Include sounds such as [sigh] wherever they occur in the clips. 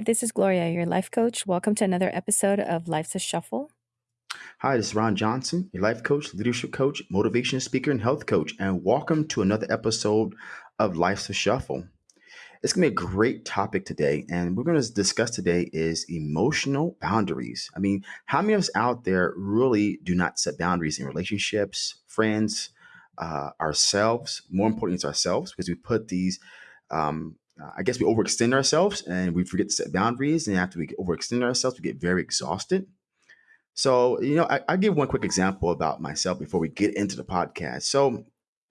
Hi, this is Gloria, your life coach. Welcome to another episode of Life's a Shuffle. Hi, this is Ron Johnson, your life coach, leadership coach, motivation speaker, and health coach, and welcome to another episode of Life's a Shuffle. It's going to be a great topic today, and we're going to discuss today is emotional boundaries. I mean, how many of us out there really do not set boundaries in relationships, friends, uh, ourselves? More importantly, it's ourselves because we put these um, uh, I guess we overextend ourselves and we forget to set boundaries. And after we overextend ourselves, we get very exhausted. So, you know, I, I give one quick example about myself before we get into the podcast. So,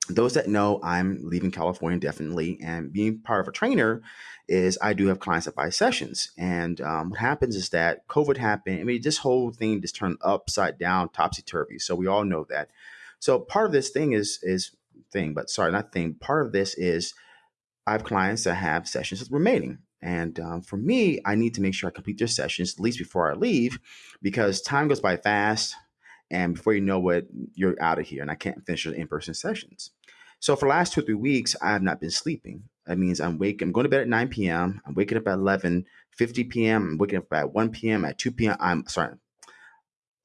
those that know, I'm leaving California definitely, and being part of a trainer is I do have clients that buy sessions. And um, what happens is that COVID happened. I mean, this whole thing just turned upside down, topsy turvy. So we all know that. So part of this thing is is thing, but sorry, not thing. Part of this is I have clients that have sessions remaining. And um, for me, I need to make sure I complete their sessions at least before I leave because time goes by fast. And before you know it, you're out of here and I can't finish the in person sessions. So for the last two or three weeks, I have not been sleeping. That means I'm waking, I'm going to bed at 9 p.m. I'm waking up at 11, 50 p.m. I'm waking up at 1 p.m. At 2 p.m. I'm sorry,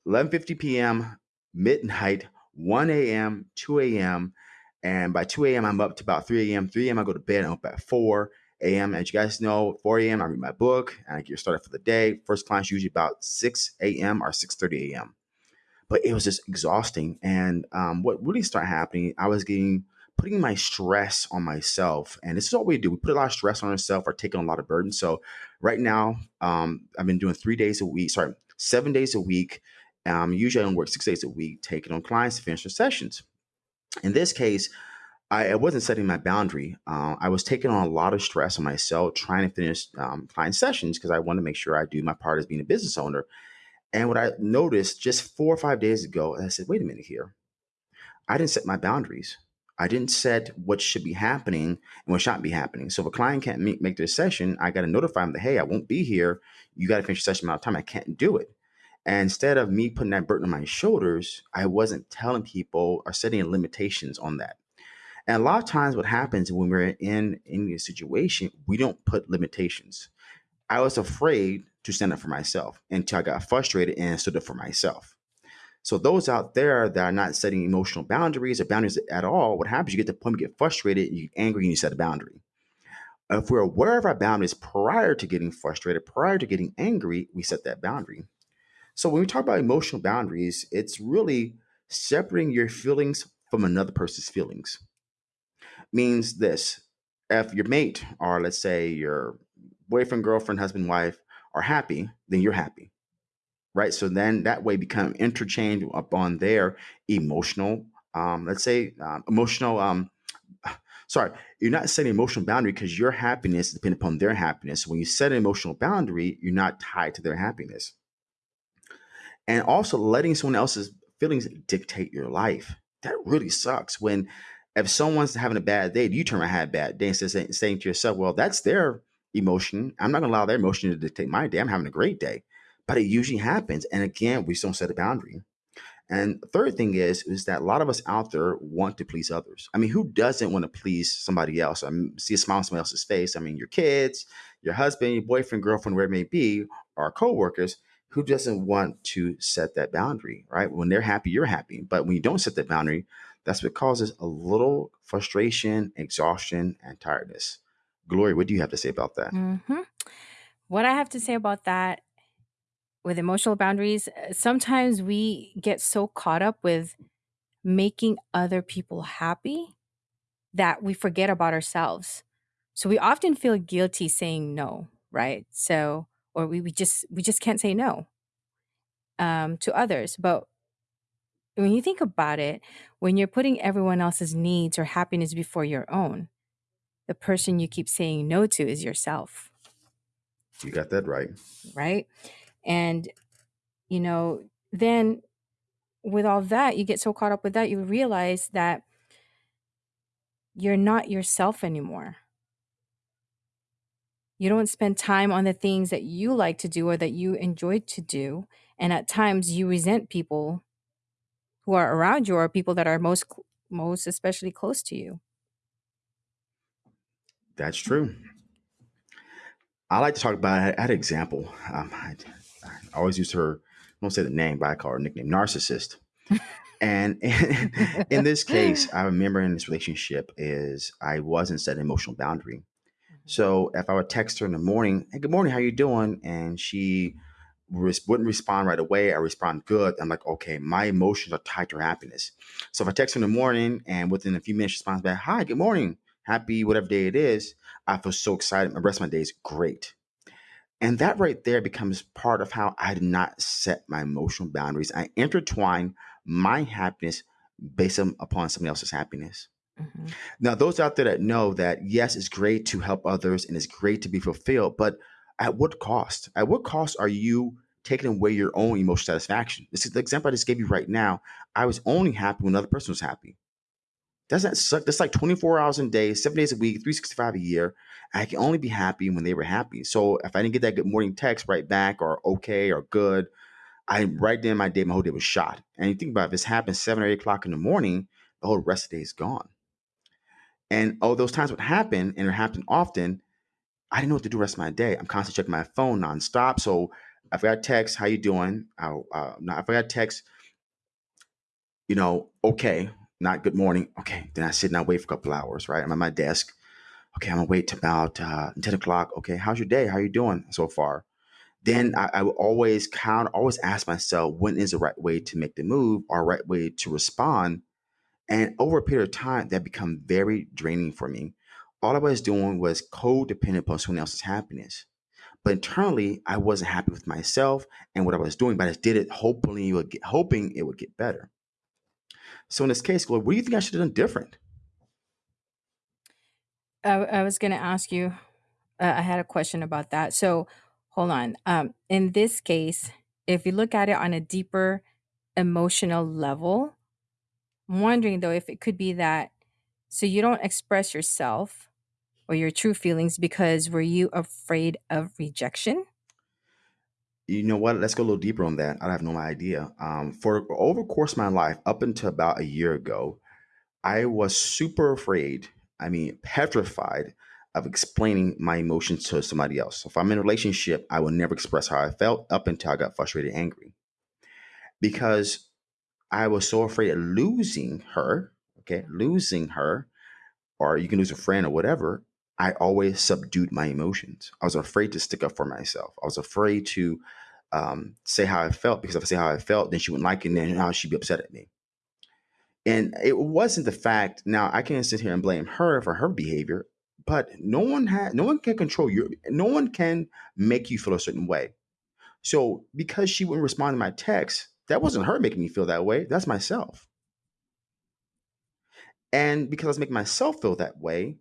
11:50 p.m. midnight, 1 a.m., 2 a.m. And by 2 a.m., I'm up to about 3 a.m. 3 a.m., I go to bed. I'm up at 4 a.m. As you guys know, 4 a.m., I read my book and I get started for the day. First client's usually about 6 a.m. or 6.30 a.m. But it was just exhausting. And um, what really started happening, I was getting putting my stress on myself. And this is what we do. We put a lot of stress on ourselves or taking a lot of burden. So right now, um, I've been doing three days a week, sorry, seven days a week. Um, usually I don't work six days a week, taking on clients to finish their sessions. In this case, I, I wasn't setting my boundary. Uh, I was taking on a lot of stress on myself, trying to finish um, client sessions because I want to make sure I do my part as being a business owner. And what I noticed just four or five days ago, I said, wait a minute here. I didn't set my boundaries. I didn't set what should be happening and what should not be happening. So if a client can't make, make their session, I got to notify them that, hey, I won't be here. You got to finish your session amount of time. I can't do it. And instead of me putting that burden on my shoulders, I wasn't telling people or setting limitations on that. And a lot of times, what happens when we're in in a situation, we don't put limitations. I was afraid to stand up for myself until I got frustrated and stood up for myself. So those out there that are not setting emotional boundaries or boundaries at all, what happens? You get to the point you get frustrated, you get angry, and you set a boundary. If we're aware of our boundaries prior to getting frustrated, prior to getting angry, we set that boundary. So when we talk about emotional boundaries, it's really separating your feelings from another person's feelings. Means this if your mate, or let's say your boyfriend, girlfriend, husband, wife, are happy, then you're happy. Right. So then that way become interchange upon their emotional, um, let's say um, emotional, um, [sighs] sorry, you're not setting emotional boundary because your happiness depends upon their happiness. When you set an emotional boundary, you're not tied to their happiness and also letting someone else's feelings dictate your life. That really sucks. When if someone's having a bad day, you turn around and have a bad day of saying to yourself, "Well, that's their emotion. I'm not going to allow their emotion to dictate my day. I'm having a great day." But it usually happens, and again, we don't set a boundary. And third thing is is that a lot of us out there want to please others. I mean, who doesn't want to please somebody else? I mean, see a smile on somebody else's face. I mean, your kids, your husband, your boyfriend, girlfriend, where it may be, or coworkers who doesn't want to set that boundary, right? When they're happy, you're happy. But when you don't set that boundary, that's what causes a little frustration, exhaustion, and tiredness. Gloria, what do you have to say about that? Mm-hmm. What I have to say about that with emotional boundaries, uh, sometimes we get so caught up with making other people happy that we forget about ourselves. So we often feel guilty saying no, right? So or we, we just we just can't say no um, to others. But when you think about it, when you're putting everyone else's needs or happiness before your own, the person you keep saying no to is yourself. You got that right. Right. And, you know, then with all that, you get so caught up with that, you realize that you're not yourself anymore. You don't spend time on the things that you like to do or that you enjoy to do. And at times you resent people who are around you or people that are most most especially close to you. That's true. I like to talk about. I had an example. Um, I, I always use her. I won't say the name, but I call her nickname narcissist. And in, [laughs] in this case, [laughs] I remember in this relationship is I wasn't set an emotional boundary. So if I would text her in the morning, "Hey, good morning, how you doing?" and she res- wouldn't respond right away, I respond good. I'm like, okay, my emotions are tied to her happiness. So if I text her in the morning and within a few minutes she responds back, "Hi, good morning, happy whatever day it is," I feel so excited. The rest of my day is great. And that right there becomes part of how I did not set my emotional boundaries. I intertwine my happiness based on- upon somebody else's happiness. hmm Now, those out there that know that yes, it's great to help others and it's great to be fulfilled, but at what cost? At what cost are you taking away your own emotional satisfaction? This is the example I just gave you right now. I was only happy when another person was happy. Doesn't that suck? That's like 24 hours a day, seven days a week, 365 a year. I can only be happy when they were happy. So if I didn't get that good morning text right back or okay or good, I right then my day, my whole day was shot. And you think about it, if this happens seven or eight o'clock in the morning, the whole rest of the day is gone. And oh, those times would happen and it happened often. I didn't know what to do the rest of my day. I'm constantly checking my phone nonstop. So if I got text, how you doing? I'll, uh, if I got text, you know, okay, not good morning. Okay, then I sit and I wait for a couple hours, right? I'm at my desk. Okay, I'm gonna wait till about uh, 10 o'clock. Okay, how's your day? How you doing so far? Then I, I will always count, always ask myself, when is the right way to make the move or right way to respond? And over a period of time, that become very draining for me. All I was doing was codependent upon someone else's happiness. But internally, I wasn't happy with myself and what I was doing, but I just did it hoping it would get, hoping it would get better. So in this case, Gloria, what do you think I should have done different? I, I was going to ask you, uh, I had a question about that. So hold on. Um, in this case, if you look at it on a deeper emotional level, I'm wondering though if it could be that so you don't express yourself or your true feelings because were you afraid of rejection? You know what? Let's go a little deeper on that. I have no idea. Um, for over course of my life, up until about a year ago, I was super afraid, I mean, petrified of explaining my emotions to somebody else. So if I'm in a relationship, I will never express how I felt up until I got frustrated angry because I was so afraid of losing her, okay, losing her, or you can lose a friend or whatever. I always subdued my emotions. I was afraid to stick up for myself. I was afraid to um, say how I felt because if I say how I felt, then she wouldn't like it, and then now she'd be upset at me. And it wasn't the fact. Now I can't sit here and blame her for her behavior, but no one had, no one can control you. No one can make you feel a certain way. So because she wouldn't respond to my text, that wasn't her making me feel that way. That's myself. And because I was making myself feel that way,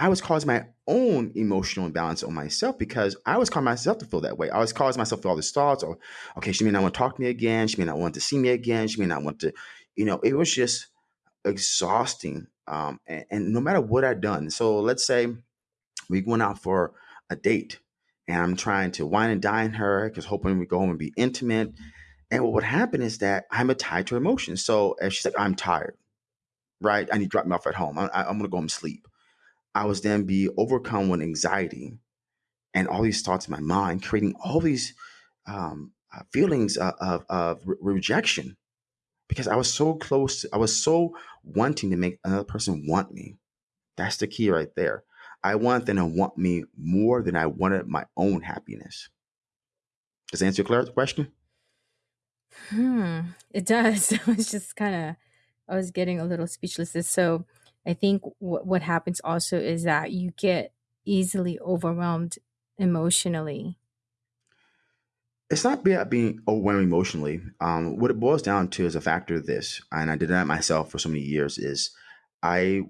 I was causing my own emotional imbalance on myself because I was causing myself to feel that way. I was causing myself to all these thoughts or, okay, she may not want to talk to me again. She may not want to see me again. She may not want to, you know, it was just exhausting. Um, and, and no matter what I'd done. So let's say we went out for a date and I'm trying to wine and dine her because hoping we go home and be intimate. And what would happen is that I'm a tied to emotions. So if she's like, I'm tired, right? I need to drop me off at home. I, I'm going to go home and sleep. I was then be overcome with anxiety and all these thoughts in my mind, creating all these um, uh, feelings of, of, of re- rejection because I was so close. To, I was so wanting to make another person want me. That's the key right there. I want them to want me more than I wanted my own happiness. Does that answer your question? Hmm, it does. [laughs] I was just kind of, I was getting a little speechless. So I think what what happens also is that you get easily overwhelmed emotionally. It's not about being overwhelmed emotionally. Um, what it boils down to is a factor of this, and I did that myself for so many years. Is I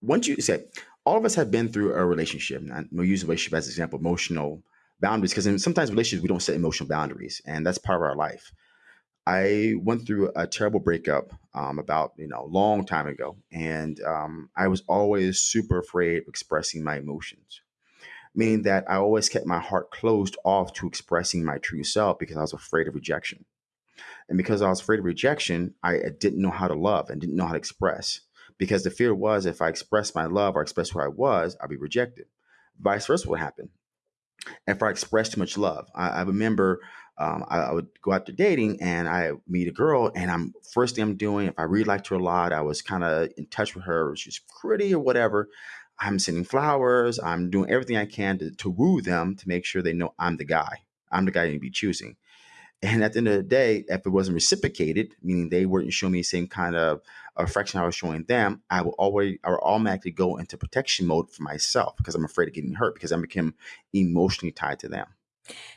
once you say all of us have been through a relationship, and we'll use relationship as an example, emotional boundaries, because sometimes relationships we don't set emotional boundaries, and that's part of our life. I went through a terrible breakup um, about you know a long time ago, and um, I was always super afraid of expressing my emotions, meaning that I always kept my heart closed off to expressing my true self because I was afraid of rejection. And because I was afraid of rejection, I didn't know how to love and didn't know how to express. Because the fear was if I expressed my love or expressed who I was, I'd be rejected. Vice versa would happen. if I expressed too much love. I, I remember um, I, I, would go out to dating and I meet a girl, and I'm first thing I'm doing, if I really liked her a lot, I was kind of in touch with her, she's pretty or whatever. I'm sending flowers. I'm doing everything I can to, to woo them to make sure they know I'm the guy. I'm the guy to be choosing. And at the end of the day, if it wasn't reciprocated, meaning they weren't showing me the same kind of affection I was showing them, I will always I will automatically go into protection mode for myself because I'm afraid of getting hurt because I become emotionally tied to them.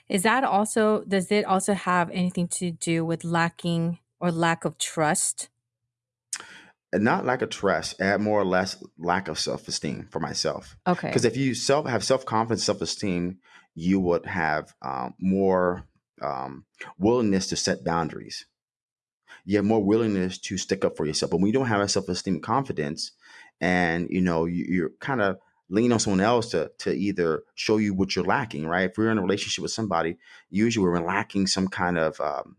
Is that also does it also have anything to do with lacking or lack of trust? And not lack of trust, add more or less lack of self esteem for myself. Okay. Because if you self have self confidence, self esteem, you would have um, more um, willingness to set boundaries. You have more willingness to stick up for yourself. But when you don't have a self esteem, confidence, and you know you, you're kind of lean on someone else to to either show you what you're lacking, right? If we're in a relationship with somebody, usually we're lacking some kind of um,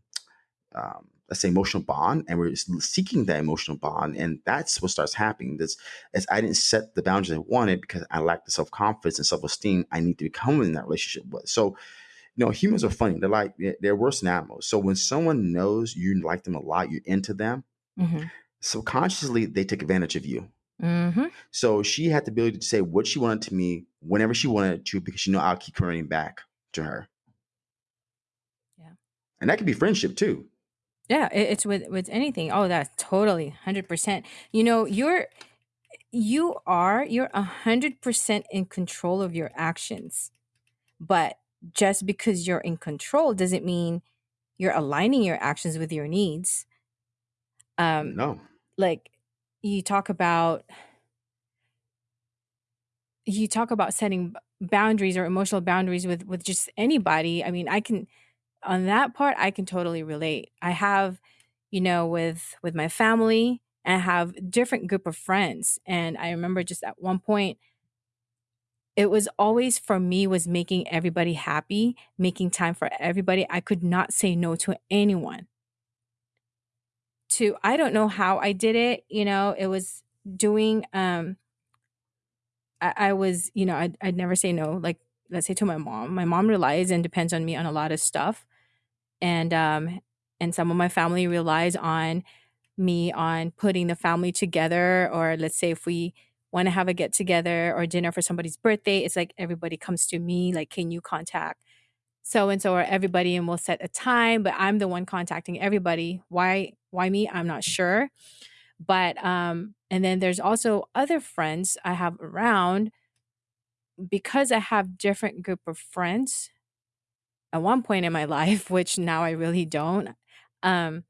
um, let's say emotional bond and we're seeking that emotional bond and that's what starts happening. This as i didn't set the boundaries i wanted because i lacked the self-confidence and self-esteem i need to become in that relationship with. So you know humans are funny. They're like they're worse than animals. So when someone knows you like them a lot you're into them mm-hmm. subconsciously they take advantage of you mm-hmm. so she had the ability to say what she wanted to me whenever she wanted to because she know i'll keep coming back to her yeah and that could be friendship too yeah, it's with with anything. Oh, that's totally 100%. You know, you're you are you're 100% in control of your actions. But just because you're in control doesn't mean you're aligning your actions with your needs. Um no. Like you talk about you talk about setting boundaries or emotional boundaries with with just anybody. I mean, I can on that part I can totally relate. I have, you know, with with my family, and I have different group of friends, and I remember just at one point it was always for me was making everybody happy, making time for everybody. I could not say no to anyone. To I don't know how I did it, you know, it was doing um I, I was, you know, I'd, I'd never say no. Like let's say to my mom. My mom relies and depends on me on a lot of stuff and um and some of my family relies on me on putting the family together or let's say if we want to have a get together or dinner for somebody's birthday it's like everybody comes to me like can you contact so and so or everybody and we'll set a time but i'm the one contacting everybody why why me i'm not sure but um and then there's also other friends i have around because i have different group of friends at one point in my [laughs] life, which now I really don't, um,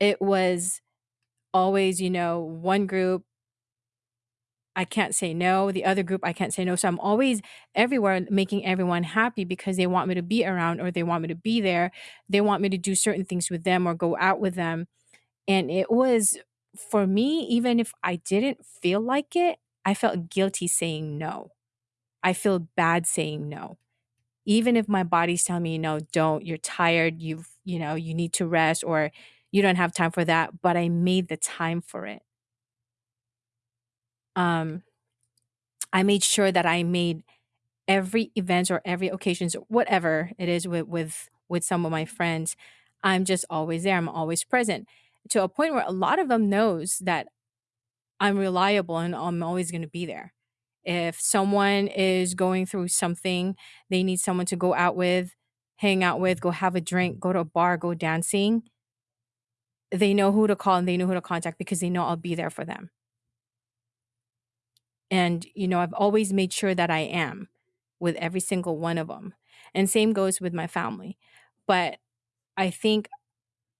it was always, you know, one group I can't say no, the other group I can't say no. So I'm always everywhere making everyone happy because they want me to be around or they want me to be there. They want me to do certain things with them or go out with them. And it was for me, even if I didn't feel like it, I felt guilty saying no. I feel bad saying no. Even if my body's telling me no don't you're tired you've you know you need to rest or you don't have time for that but i made the time for it. Um i made sure that i made every event or every occasions whatever it is with with with some of my friends i'm just always there i'm always present to a point where a lot of them knows that i'm reliable and i'm always going to be there if someone is going through something, they need someone to go out with, hang out with, go have a drink, go to a bar, go dancing. They know who to call and they know who to contact because they know I'll be there for them. And, you know, I've always made sure that I am with every single one of them. And same goes with my family. But I think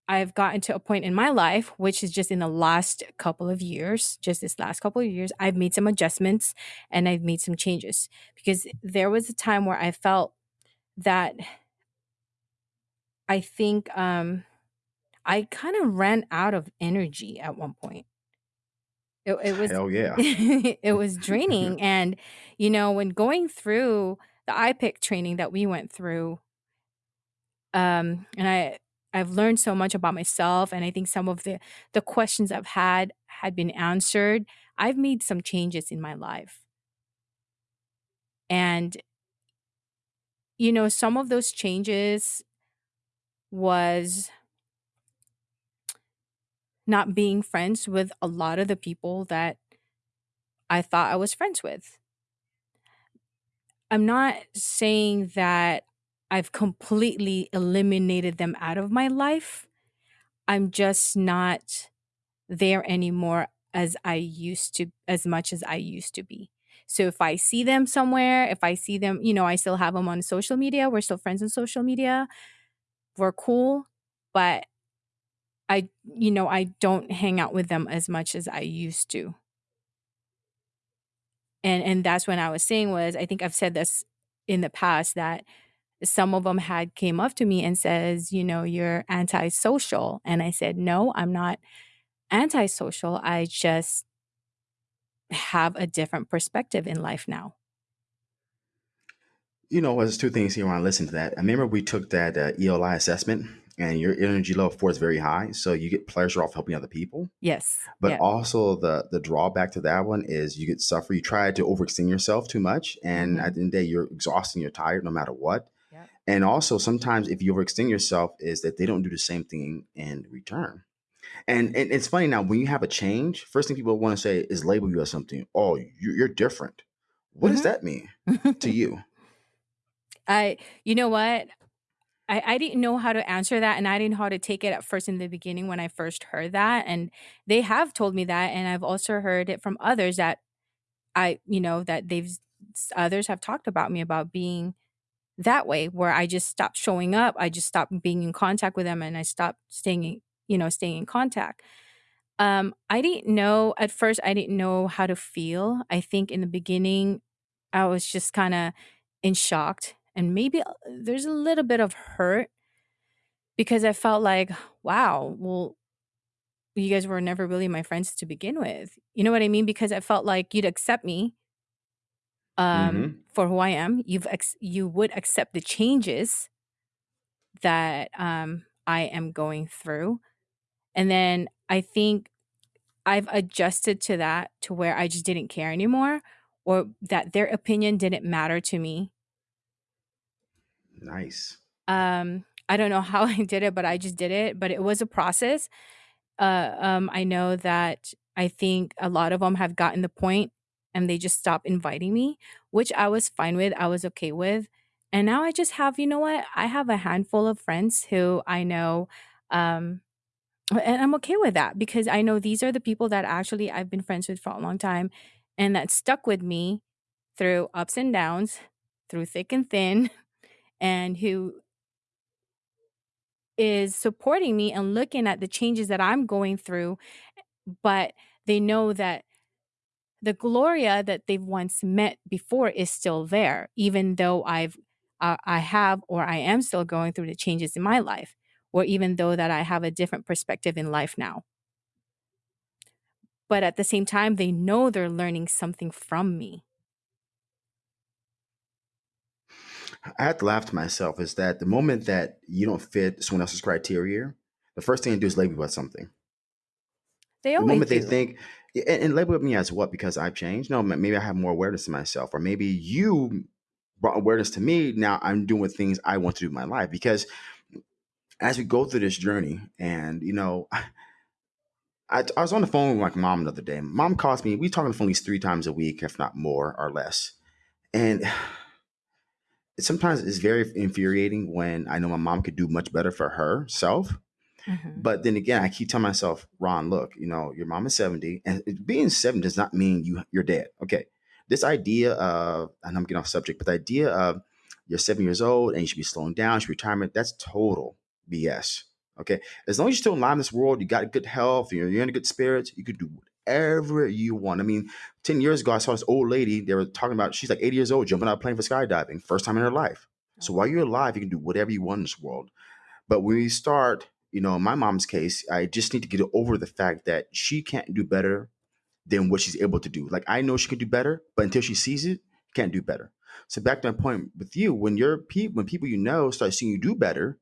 I've gotten to a point in my life, which is just in the last couple of years, just this last couple of years, I've made some adjustments and I've made some changes because there was a time where I felt that I think um, I kind of ran out of energy at one point. It, it was hell yeah. [laughs] it was draining, [laughs] and you know when going through the iPEC training that we went through, um, and I I've learned so much about myself and I think some of the the questions I've had had been answered. I've made some changes in my life. And you know, some of those changes was not being friends with a lot of the people that I thought I was friends with. I'm not saying that I've completely eliminated them out of my life. I'm just not there anymore as I used to, as much as I used to be. So if I see them somewhere, if I see them, you know, I still have them on social media. We're still friends on social media. We're cool, but I, you know, I don't hang out with them as much as I used to. And and that's when I was saying was I think I've said this in the past that some of them had came up to me and says, you know, you're antisocial. And I said, no, I'm not antisocial. I just have a different perspective in life now. You know, there's two things here when I listen to that. I remember we took that uh, ELI assessment, and your energy level four is very high, so you get pleasure off helping other people. Yes. But Yeah. also the the drawback to that one is you get suffer. You try to overextend yourself too much, and Mhm. at the end of the day, you're exhausted. and You're tired, no matter what. And also, sometimes if you overextend yourself, is that they don't do the same thing in return. And and it's funny now when you have a change, first thing people want to say is label you as something. Oh, you- you're different. What does mm-hmm. that mean to you? [laughs] I you know what? I, I didn't know how to answer that and I didn't know how to take it at first in the beginning when I first heard that. And they have told me that. And I've also heard it from others that I, you know, that they've others have talked about me about being that way where I just stopped showing up. I just stopped being in contact with them and I stopped staying, you know, staying in contact. Um, I didn't know at first, I didn't know how to feel. I think in the beginning, I was just kind of in shocked and maybe uh, there's a little bit of hurt because I felt like, wow, well, you guys were never really my friends to begin with. You know what I mean? Because I felt like you'd accept me um hmm for who I am. You've ex- you would accept the changes that um I am going through. And then I think I've adjusted to that to where I just didn't care anymore or that their opinion didn't matter to me. Nice. Um I don't know how [laughs] I did it, but I just did it, but it was a process. Uh um I know that I think a lot of them have gotten the point and they just stopped inviting me, which I was fine with. I was okay with. And now I just have, you know what? I have a handful of friends who I know um and I'm okay with that because I know these are the people that actually I've been friends with for a long time and that stuck with me through ups and downs, through thick and thin, [laughs] and who is supporting me and looking at the changes that I'm going through. But they know that the Gloria that they've once met before is still there, even though I've uh, I have or I am still going through the changes in my life, or even though that I have a different perspective in life now. but at the same time they know they're learning something from me I have to laugh to myself is that the moment that you don't fit someone else's criteria, the first thing you do is label you as something. They The always moment they think, and, and label me as what? Because I've changed? No, maybe I have more awareness of myself, or maybe you brought awareness to me. Now I'm doing things I want to do in my life. Because as we go through this journey, and you know, [laughs] I, I was on the phone with my mom the other day. Mom calls me. We talk on the phone at least three times a week, if not more or less. And [sighs] sometimes it's very infuriating when I know my mom could do much better for herself. Hmm But then again, I keep telling myself, Ron, look, you know, your mom is 70, and being 70 does not mean you you're dead. Okay. This idea of, and I'm getting off subject, but the idea of you're seven years old and you should be slowing down, you should be retirement, that's total BS. Okay. As long as you're still alive in this world, you got good health, you're, you're in good spirits, you could do whatever you want. I mean, 10 years ago, I saw this old lady, they were talking about, she's like 80 years old, jumping out of a plane for skydiving, first time in her life. So while you're alive, you can do whatever you want in this world. But when we start, you know, in my mom's case, I just need to get over the fact that she can't do better than what she's able to do. Like I know she can do better, but until she sees it, can't do better. So back to my point with you, when your people, when people you know start seeing you do better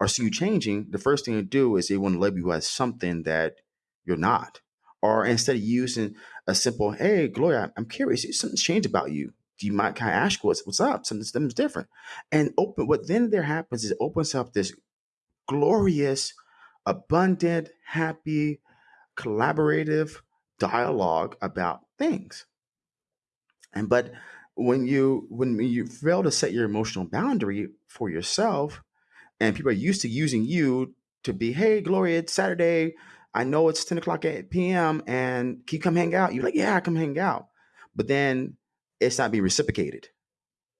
or see you changing, the first thing to do is they want to label you as something that you're not. Or instead of using a simple, "Hey, Gloria, I'm curious, something's changed about you. you might kind of ask what's what's up. Something something's different, and open. What then there happens is opens up this glorious, abundant, happy, collaborative dialogue about things. And but when you when you fail to set your emotional boundary for yourself, and people are used to using you to be, hey, Gloria, it's Saturday. I know it's 10 o'clock at p.m. and can you come hang out? You're like, yeah, I come hang out. But then it's not being reciprocated.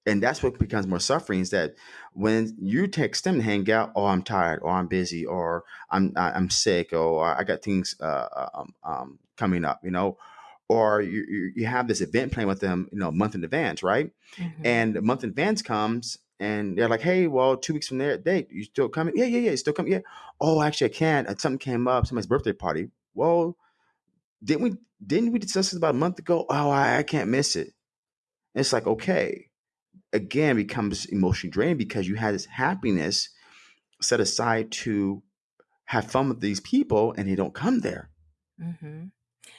And that's what becomes more suffering is that when you text them to hang out, oh, I'm tired, or I'm busy, or I'm I'm sick, or I got things uh, uh, um, um, coming up, you know, or you, you you have this event plan with them, you know, a month in advance, right? Mhm. And the month in advance comes, and they're like, "Hey, well, two weeks from there, date, you still coming? Yeah, yeah, yeah, you still coming? Yeah. Oh, actually, I can't. Uh, Something came up, somebody's birthday party. Well, didn't we didn't we discuss this about a month ago? Oh, I, I can't miss it. And it's like, okay, again, becomes emotionally draining because you had this happiness set aside to have fun with these people, and they don't come there, Mhm. And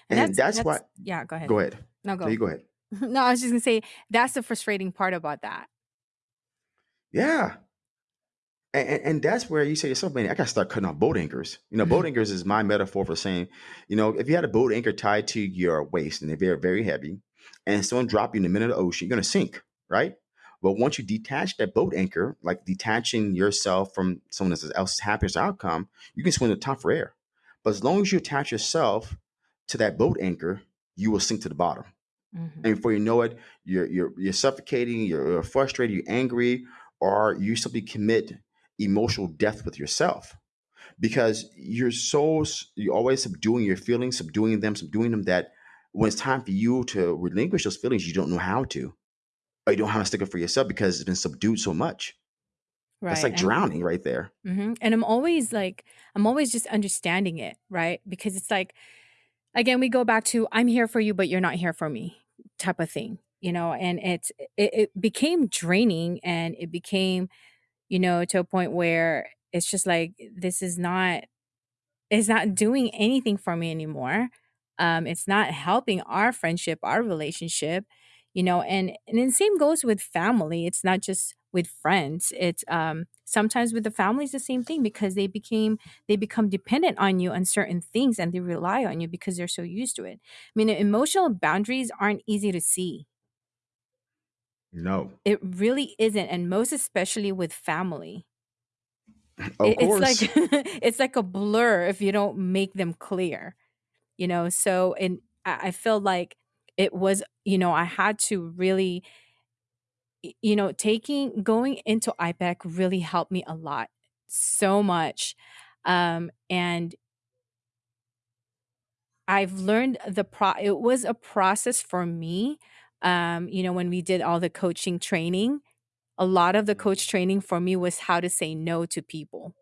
and that's that's why. that's yeah, go ahead. Go ahead. No, No, you go. go ahead. [laughs] No, I was just gonna say that's the frustrating part about that. Yeah, And, and, and that's where you say to yourself, man, I gotta start cutting off boat anchors. You know, boat [laughs] anchors is my metaphor for saying, you know, if you had a boat anchor tied to your waist and they're very, very heavy, and someone drop you in the middle of the ocean, you're gonna sink, right? But once you detach that boat anchor, like detaching yourself from someone else's happiness outcome, you can swim to the top for air. But as long as you attach yourself to that boat anchor, you will sink to the bottom. Mhm. And before you know it, you're you're you're suffocating, you're, you're frustrated, you're angry, or you simply commit emotional death with yourself because you're so you're always subduing your feelings, subduing them, subduing them that when it's time for you to relinquish those feelings, you don't know how to, or you don't have how to stick up for yourself because it's been subdued so much. That's like drowning right there. mhm. And I'm always like I'm always just understanding it, right? Because it's like again, we go back to I'm here for you, but you're not here for me type of thing, you know, and it's it, it became draining and it became, you know, to a point where it's just like this is not It's not doing anything for me anymore. Um, it's not helping our friendship, our relationship, you know, and and the same goes with family. It's not just with friends. It's um sometimes with the family it's the same thing because they became they become dependent on you on certain things and they rely on you because they're so used to it. I mean, emotional boundaries aren't easy to see. No, It really isn't, and most especially with family. [clears throat] of It, it's like [laughs] it's like a blur if you don't make them clear. you know so and i I feel like it was you know i had to really you know taking going into iPEC really helped me a lot so much um and i've learned the pro it was a process for me um you know when we did all the coaching training a lot of the coach training for me was how to say no to people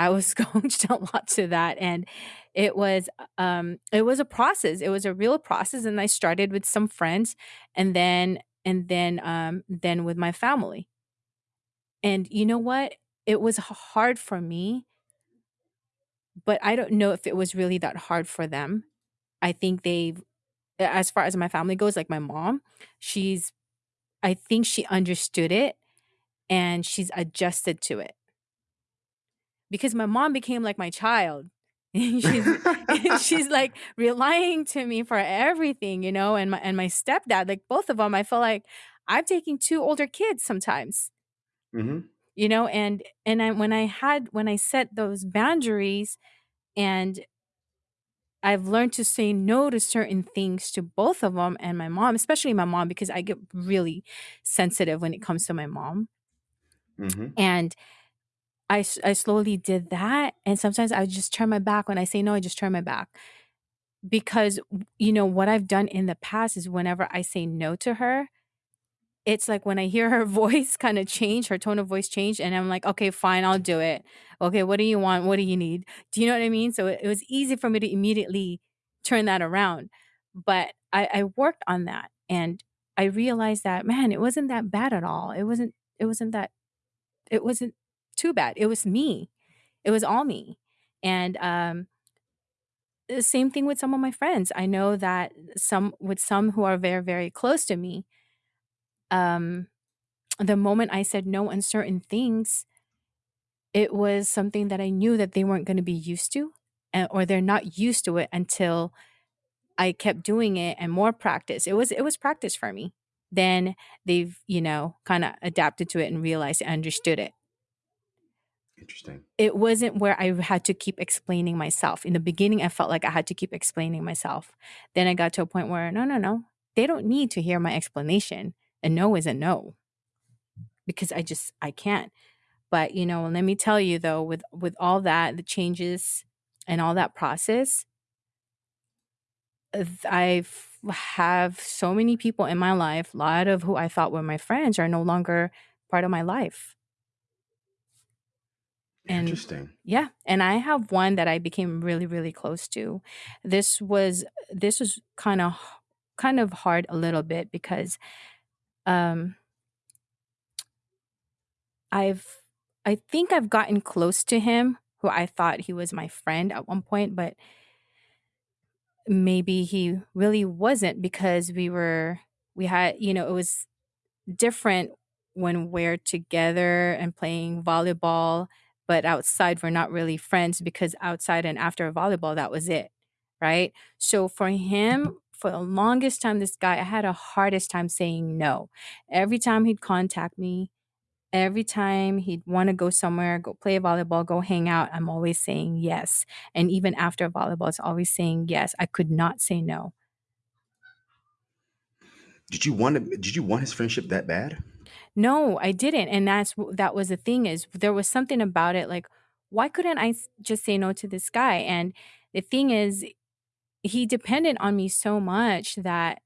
I was [laughs] coached a lot to that and it was um it was a process. It was a real process and I started with some friends and then and then um then with my family. And you know what? It was hard for me, but I don't know if it was really that hard for them. I think they've as far as my family goes, like my mom, she's I think she understood it and she's adjusted to it. Because my mom became like my child. [laughs] And she's [laughs] she's like relying to me for everything, you know, and my and my stepdad, like both of them, I feel like I'm taking two older kids sometimes, hmm you know, and and I when I had when I set those boundaries and I've learned to say no to certain things to both of them and my mom, especially my mom because I get really sensitive when it comes to my mom. hmm And I, I slowly did that. And sometimes I just turn my back. When I say no, I just turn my back. because you know what I've done in the past is whenever I say no to her, it's like when I hear her [laughs] voice kind of change, her tone of voice change, and I'm like, okay, fine, I'll do it. Okay, what do you want? What do you need? Do you know what I mean? So it, it was easy for me to immediately turn that around. But I, I worked on that and I realized that, man, it wasn't that bad at all. It wasn't, it wasn't that, it wasn't too bad. It was me. It was all me. And um the same thing with some of my friends. I know that some with some who are very, very close to me, um, the moment I said no on certain things, it was something that I knew that they weren't going to be used to, uh, or they're not used to it until I kept doing it and more practice. It was it was practice for me. Then they've you know kind of adapted to it and realized and understood it. Interesting. It wasn't where I had to keep explaining myself. In the beginning, I felt like I had to keep explaining myself. Then I got to a point where no, no, no, they don't need to hear my explanation. A no is a no because I just I can't. But you know, let me tell you though, with with all that, the changes and all that process, I've have so many people in my life. A lot of who I thought were my friends are no longer part of my life. And Interesting. yeah, and I have one that I became really, really close to. This was this was kind of kind of hard a little bit because um I've I think I've gotten close to him who I thought he was my friend at one point, but maybe he really wasn't because we were we had, you know, it was different when we're together and playing volleyball, but outside we're not really friends because outside and after volleyball that was it, right? So for him, mm-hmm. for the longest time this guy I had a hardest time saying no. Every time he'd contact me, every time he'd want to go somewhere, go play volleyball, go hang out, I'm always saying yes. And even after volleyball, it's always saying yes. I could not say no. Did you want to, did you want his friendship that bad? No, I didn't. And that's that was the thing is there was something about it like why couldn't I just say no to this guy? And the thing is he depended on me so much that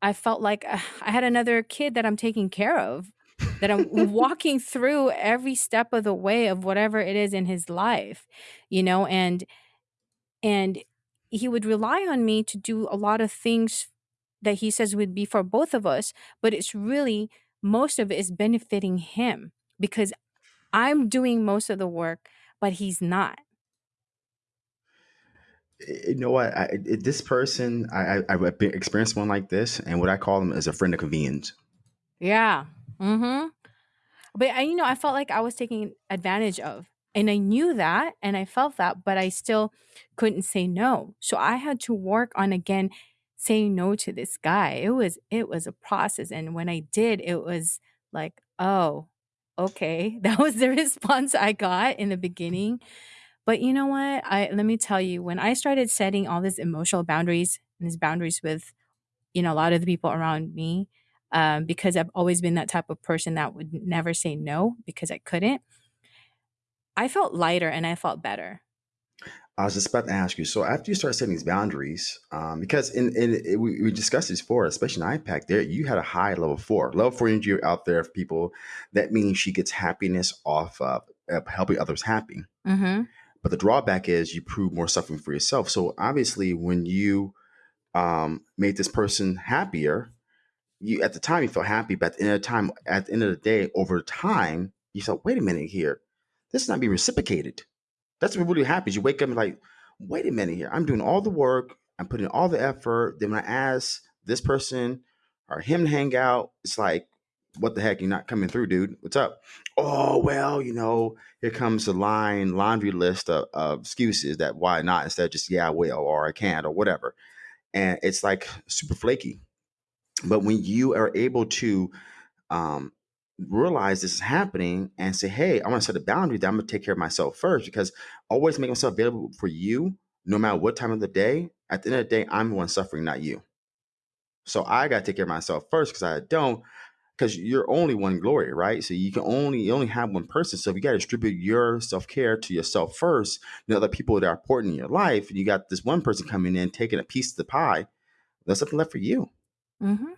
I felt like uh, I had another kid that I'm taking care of, that I'm [laughs] walking through every step of the way of whatever it is in his life, you know, and and he would rely on me to do a lot of things that he says would be for both of us, but it's really most of it is benefiting him because I'm doing most of the work, but he's not. You know what? I, this person, I, I, I've experienced one like this, and what I call them is a friend of convenience. Yeah. Mm-hmm. But I, you know, I felt like I was taking advantage of. And I knew that and I felt that, but I still couldn't say no. So I had to work on again saying no to this guy. It was it was a process. And when I did, it was like, oh, okay. [laughs] That was the [laughs] response I got in the beginning. But you know what? I let me tell you, when I started setting all these emotional boundaries and these boundaries with, you know, a lot of the people around me, um, because I've always been that type of person that would never say no because I couldn't. I felt lighter and I felt better. I was just about to ask you. So after you start setting these boundaries, um, because in, in it, we, we discussed this before, especially in iPEC, there you had a high level four. Level four energy out there for people. That means she gets happiness off of uh, helping others happy. Mm-hmm. But the drawback is you prove more suffering for yourself. So obviously, when you um, made this person happier, you at the time you felt happy, but at the end of the time, at the end of the day, over time, you thought, wait a minute here, this is not being reciprocated. That's what really happens. You wake up and like, wait a minute here. I'm doing all the work. I'm putting all the effort. Then when I ask this person or him to hang out, it's like, what the heck? You're not coming through, dude. What's up? Oh, well, you know, here comes the line laundry list of, of excuses that why not instead of just, yeah, I will, or I can't, or whatever. And it's like super flaky. But when you are able to um, realize this is happening and say, hey, I want to set a boundary that I'm going to take care of myself first because always make myself available for you, no matter what time of the day. At the end of the day, I'm the one suffering, not you. So I got to take care of myself first because I don't, because you're only one glory, right? So you can only you only have one person. So if you got to distribute your self care to yourself first, you know, the people that are important in your life, and you got this one person coming in taking a piece of the pie, there's something left for you. Mm-hmm.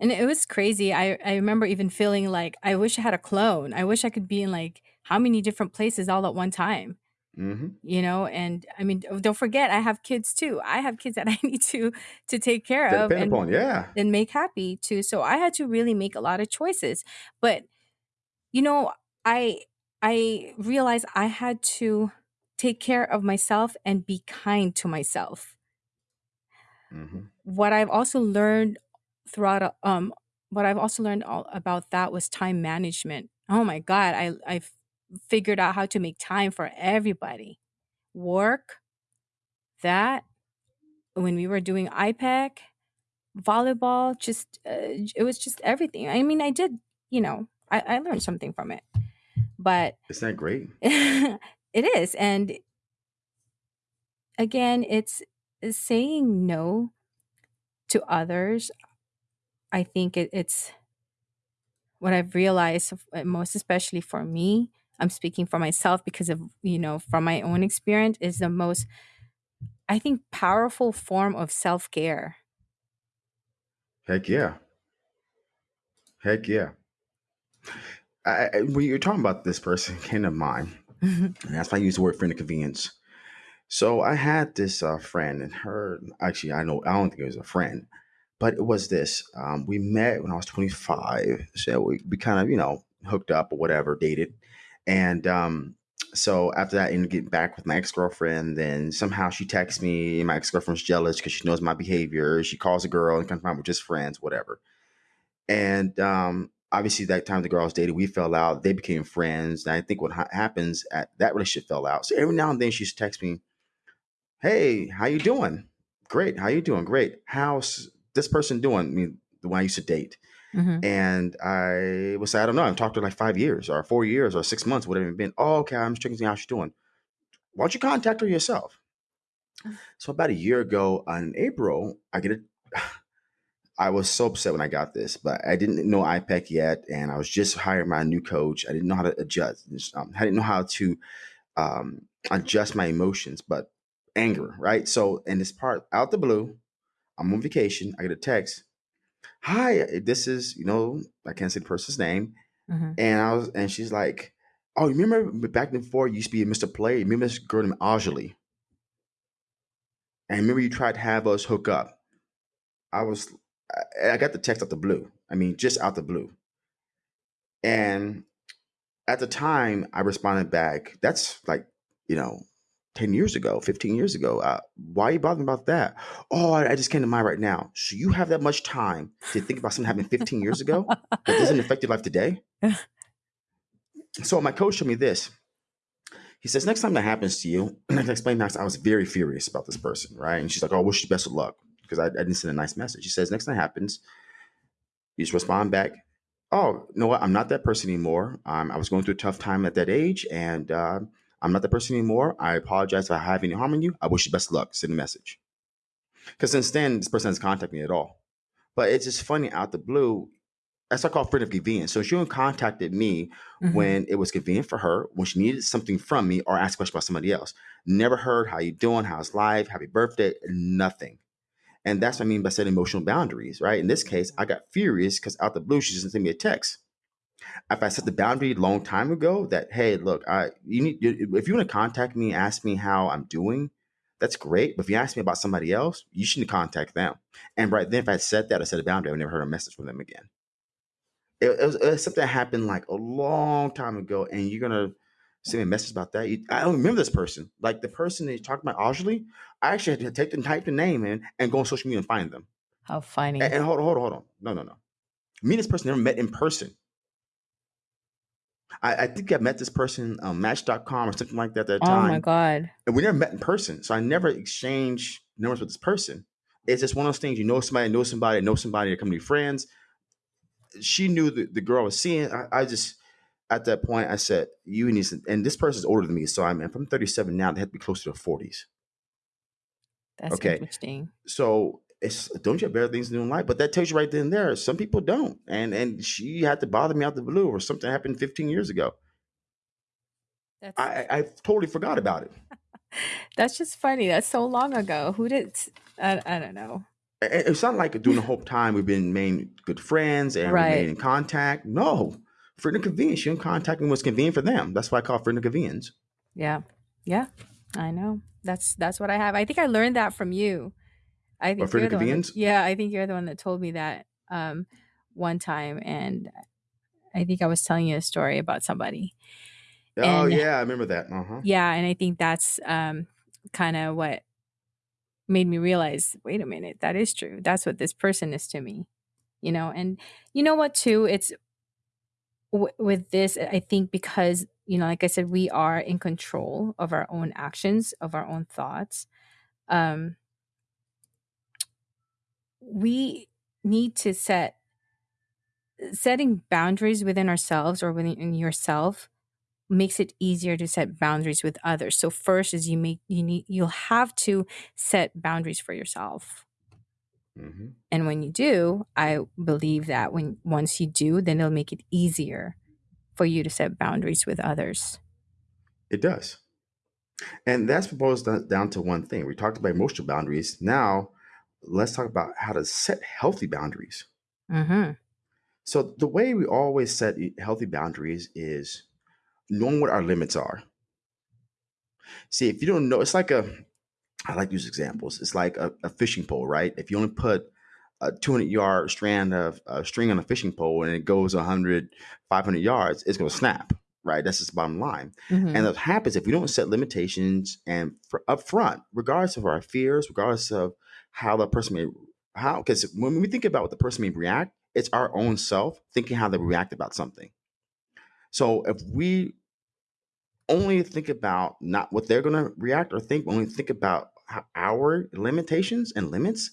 And it was crazy. I, I remember even feeling like I wish I had a clone. I wish I could be in like how many different places all at one time. Mm-hmm. You know, and I mean, don't forget, I have kids too. I have kids that [laughs] I need to to take care That of and upon, yeah. and make happy too. So I had to really make a lot of choices. But you know, I I realized I had to take care of myself and be kind to myself. Mm-hmm. What I've also learned throughout um what I've also learned all about that was time management. Oh my god, I I figured out how to make time for everybody. Work, that when we were doing iPEC, volleyball, just uh, it was just everything. I mean, I did, you know, I, I learned something from it, but Isn't that great? [laughs] it is, and again, it's saying no to others. I think it, it's what I've realized, uh, most especially for me. I'm speaking for myself because of you know from my own experience is the most I think powerful form of self care. Heck yeah. Heck yeah. I, I, when you're talking about this person, came to mind, and that's why I use the word friend of convenience. So I had this uh, friend, and her actually, I know I don't think it was a friend, but it was this. Um, we met when I was 25, so we, we kind of you know hooked up or whatever, dated, and um, so after that, I ended getting back with my ex girlfriend. Then somehow she texts me. My ex girlfriend's jealous because she knows my behavior. She calls a girl and confirms we're just friends, whatever. And um, obviously, that time the girl I was dating, we fell out. They became friends. And I think what ha- happens at that relationship fell out. So every now and then she's text me, "Hey, how you doing? Great. How you doing? Great. How's this person doing? I mean, the one I used to date." hmm And I was, say, I don't know, I've talked to her like five years or four years or six months, whatever it's been. Oh, okay, I'm just checking how she's doing. Why don't you contact her yourself? [sighs] So about a year ago in April, I get a [sighs] I was so upset when I got this, but I didn't know iPEC yet, and I was just hiring my new coach. I didn't know how to adjust. Um, I didn't know how to um, adjust my emotions, but anger, right? So, in this part, out the blue, I'm on vacation. I get a text. Hi, this is you know I can't say the person's name, hmm and I was and she's like, oh, you remember back before you used to be Mr. Play? Remember this girl named Ajali? And remember you tried to have us hook up? I was I, I got the text out the blue. I mean, just out the blue. And at the time, I responded back, that's like, you know, 10 years ago, 15 years ago. Uh, why are you bothering about that? Oh, I, I just came to mind right now. So you have that much time to think about something happened 15 years ago that doesn't affect your life today? [laughs] So my coach showed me this. He says, next time that happens to you, and [clears throat] I can explain next, I was very furious about this person, right? And she's like, oh, wish you best of luck because I, I didn't send a nice message. He says, next time that happens, you just respond back, oh, you know what? I'm not that person anymore. Um, I was going through a tough time at that age, and uh, I'm not that person anymore. I apologize if I have any harm in you. I wish you best luck. Send a message. Because since then, this person hasn't contacted me at all. But it's just funny out the blue. That's what I call friend of convenience. So she only contacted me hmm when it was convenient for her, when she needed something from me, or asked a question about somebody else. Never heard how you doing, how's life, happy birthday, nothing. And that's what I mean by setting emotional boundaries, right? In this case, I got furious because out the blue, she just sent me a text. If I set the boundary a long time ago that, hey, look, I you need if you want to contact me, ask me how I'm doing, that's great. But if you ask me about somebody else, you shouldn't contact them. And right then, if I said that, I set a boundary, I never heard a message from them again. It, it, was, it was something that happened like a long time ago, and you're gonna send me a message about that. You, I don't remember this person. Like the person that you talked about, Ajali, I actually had to take and type the name in and go on social media and find them. How And, funny. and hold on, hold on, hold on. No, no, no. Me and this person never met in person. I, I think I met this person um, on Match.com or something like that at that time. Oh my god. and we never met in person. So I never exchanged numbers with this person. It's just one of those things. You know somebody, know somebody, know somebody. They come to be friends. She knew the, the girl I was seeing. I, I just at that point I said, "You need," to, and this person's older than me, so I'm if I'm 37 now. They have to be close to their 40s. That's Okay, interesting. so it's don't you have better things to do in life? But that tells you right then and there. Some people don't, and and she had to bother me out the blue, or something happened 15 years ago. That's I I, I totally forgot about it. [laughs] that's just funny. That's so long ago. Who did? I, I don't know. it- it's not like during the whole time we've been made good friends and remain Right. in contact. No, friend of convenience. You don't contact me what's convenient for them. That's why I call it friend of convenience. Yeah. Yeah. I know. That's that's what I have. I think I learned that from you. I think you're the one yeah, I think you're the one that told me that um one time and I think I was telling you a story about somebody. Oh And yeah, I remember that. Uh huh. yeah, and I think that's um kind of what made me realize, wait a minute, that is true. That's what this person is to me, you know and you know what too it's w- with this i think because you know like i said we are in control of our own actions of our own thoughts um we need to set setting boundaries within ourselves or within yourself makes it easier to set boundaries with others so first is you make you need you'll have to set boundaries for yourself hmm and when you do i believe that when once you do then it'll make it easier for you to set boundaries with others It does. And that's proposed down down to one thing. We talked about emotional boundaries. Now, let's talk about how to set healthy boundaries. mhm So, the way we always set healthy boundaries is knowing what our limits are. See, if you don't know, it's like a, I like to use examples. It's like a, a fishing pole, right? If you only put a 200 yard strand of uh, string on a fishing pole and it goes 100, 500 yards, it's going to snap, right? That's just the bottom line. And mhm what happens if we don't set limitations and for up front, regardless of our fears, regardless of how the person may, how, because when we think about what the person may react, it's our own self thinking how they react about something. So if we only think about not what they're going to react or think, only think about our limitations and limits,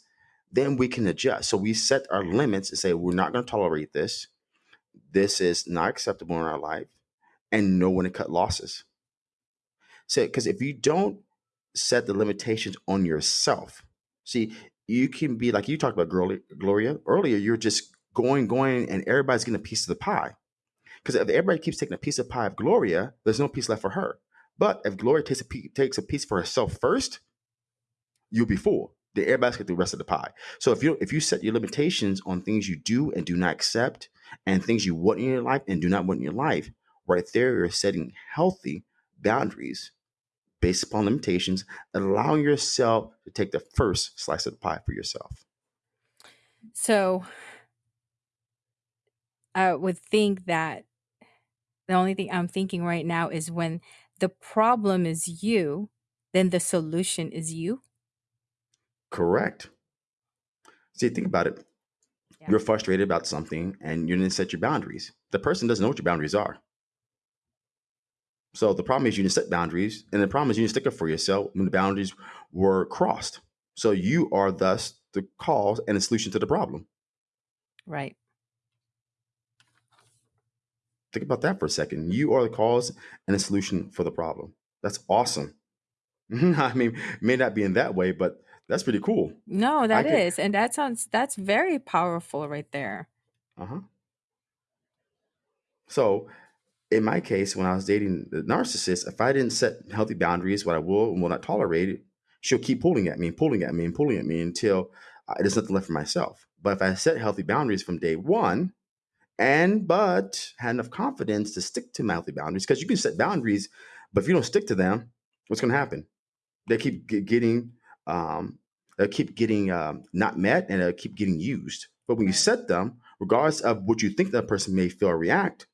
then we can adjust. So we set our limits and say, we're not going to tolerate this. This is not acceptable in our life, and know when to cut losses. So, because if you don't set the limitations on yourself, see, you can be like you talked about Gloria, earlier, you're just going, going, and everybody's getting a piece of the pie. Because if everybody keeps taking a piece of pie of Gloria, there's no piece left for her. But if Gloria takes a, pe- takes a piece for herself first, you'll be full. Then everybody's get the rest of the pie. So if you if you set your limitations on things you do and do not accept, and things you want in your life and do not want in your life, right there you're setting healthy boundaries based upon limitations, allowing yourself to take the first slice of the pie for yourself. so i would think that the only thing i'm thinking right now is when the problem is you then the solution is you Correct. See, think about it. yeah You're frustrated about something and you didn't set your boundaries. The person doesn't know what your boundaries are. So the problem is you didn't set boundaries, and the problem is you didn't stick up for yourself when the boundaries were crossed. So you are thus the cause and the solution to the problem. right Think about that for a second. You are the cause and the solution for the problem. That's awesome. [laughs] I mean, may not be in that way, but that's pretty cool. no that is and that sounds that's very powerful right there uh huh. So in my case, when I was dating the narcissist, if I didn't set healthy boundaries, what I will and will not tolerate, she'll keep pulling at me and pulling at me and pulling at me until uh, there's nothing left for myself. But if I set healthy boundaries from day one, and but had enough confidence to stick to my healthy boundaries, because you can set boundaries, but if you don't stick to them, what's going to happen? They keep ge- getting, um, they keep getting um, not met, and they keep getting used. But when you set them, regardless of what you think that person may feel or react,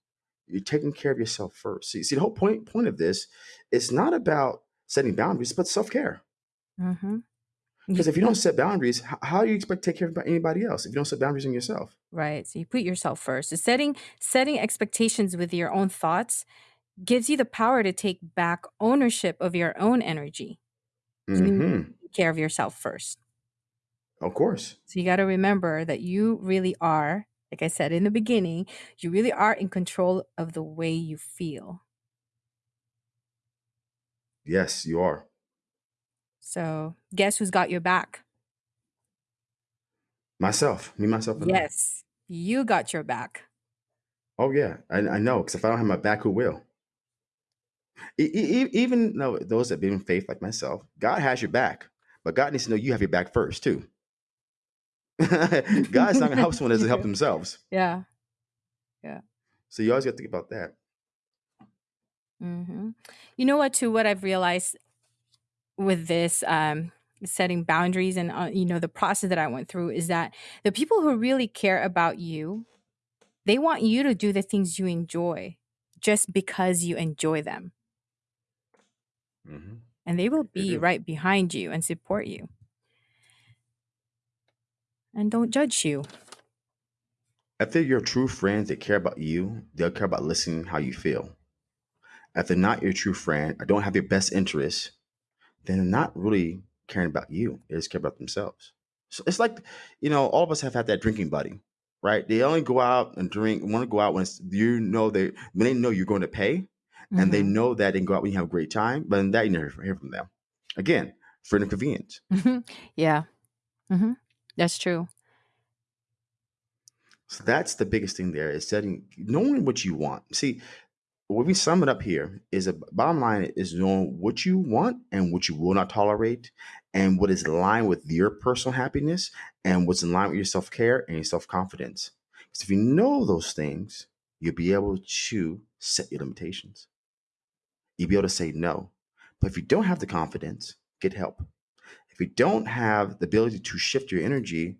you're taking care of yourself first. See, see, the whole point point of this is not about setting boundaries, but self care. mm-hmm Because if you don't set boundaries, how, how do you expect to take care of anybody else if you don't set boundaries in yourself? right so you put yourself first so setting setting expectations with your own thoughts gives you the power to take back ownership of your own energy you hmm take care of yourself first Of course. So you got to remember that you really are, like I said in the beginning, you really are in control of the way you feel. Yes, you are. So guess who's got your back? Myself, me, myself, and I. Yes, you got your back. Oh yeah, I, I know. Because if I don't have my back, who will? E- e- e- even though those that believe in faith, like myself, God has your back, but God needs to know you have your back first too. [laughs] God's not to help someone that doesn't help themselves. [laughs] Yeah. Yeah. So you always got to think about that. hmm You know what? Too, what I've realized with this um, setting boundaries and uh, you know the process that I went through is that the people who really care about you, they want you to do the things you enjoy, just because you enjoy them. hmm and they will be do. right behind you and support you and don't judge you. If they're your true friends, they care about you, they'll care about listening how you feel. If they're not your true friend or don't have your best interests, then they're not really caring about you. They just care about themselves. So it's like, you know, all of us have had that drinking buddy, right? They only go out and drink, want to go out when you know they when they know you're going to pay, and they Mhm. know that they can go out when you have a great time, but in that you never hear from them. Again, friend of convenience. [laughs] yeah. hmm That's true. So that's the biggest thing there is setting knowing what you want. See, when we sum it up here is a bottom line is knowing what you want and what you will not tolerate and what is in line with your personal happiness and what's in line with your self-care and your self-confidence. Because if you know those things, you'll be able to set your limitations. You'll be able to say no. But if you don't have the confidence, get help. If you don't have the ability to shift your energy,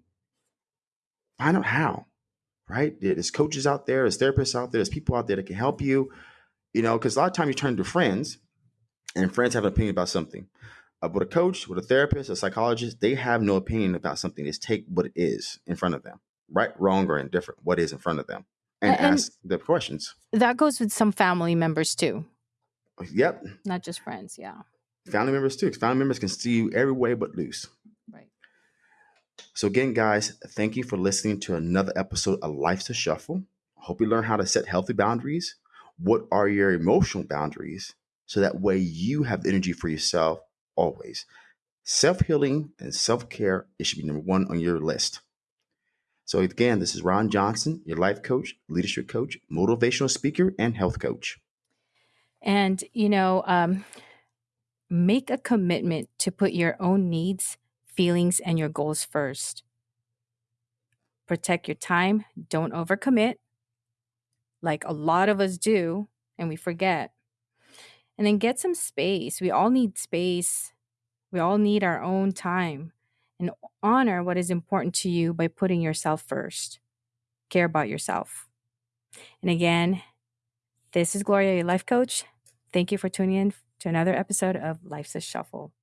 find out how, right? There's coaches out there, there's therapists out there, there's people out there that can help you, you know, because a lot of times you turn to friends and friends have an opinion about something. Uh, with a coach, with a therapist, a psychologist, they have no opinion about something. They just take what it is in front of them, right, wrong, or indifferent, what is in front of them, and, and- ask the questions. That goes with some family members too, Yep, not just friends. Yeah. Family members too. Family members can see you every way but loose. Right. So again, guys, thank you for listening to another episode of Life's a Shuffle. I hope you learn how to set healthy boundaries. What are your emotional boundaries? So that way you have the energy for yourself always. Self-healing and self-care, it should be number one on your list. So again, this is Ron Johnson, your life coach, leadership coach, motivational speaker, and health coach. And, you know, um, make a commitment to put your own needs, feelings, and your goals first. Protect your time. Don't overcommit, like a lot of us do, and we forget. And then get some space. We all need space. We all need our own time. And honor what is important to you by putting yourself first. Care about yourself. And again, this is Gloria, your life coach. Thank you for tuning in to another episode of Life's a Shuffle.